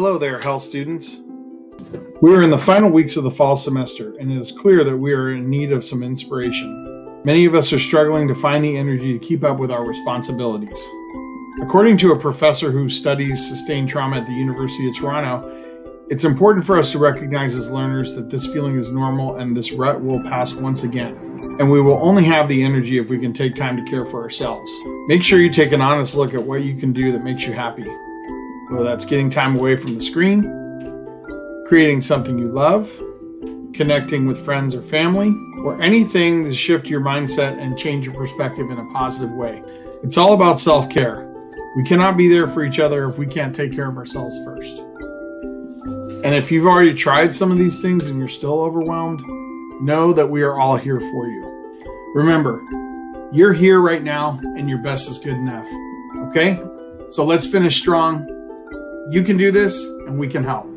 Hello there, health students. We are in the final weeks of the fall semester, and it is clear that we are in need of some inspiration. Many of us are struggling to find the energy to keep up with our responsibilities. According to a professor who studies sustained trauma at the University of Toronto, it's important for us to recognize as learners that this feeling is normal and this rut will pass once again. And we will only have the energy if we can take time to care for ourselves. Make sure you take an honest look at what you can do that makes you happy whether that's getting time away from the screen, creating something you love, connecting with friends or family, or anything to shift your mindset and change your perspective in a positive way. It's all about self care. We cannot be there for each other if we can't take care of ourselves first. And if you've already tried some of these things and you're still overwhelmed, know that we are all here for you. Remember, you're here right now and your best is good enough. Okay? So let's finish strong you can do this, and we can help.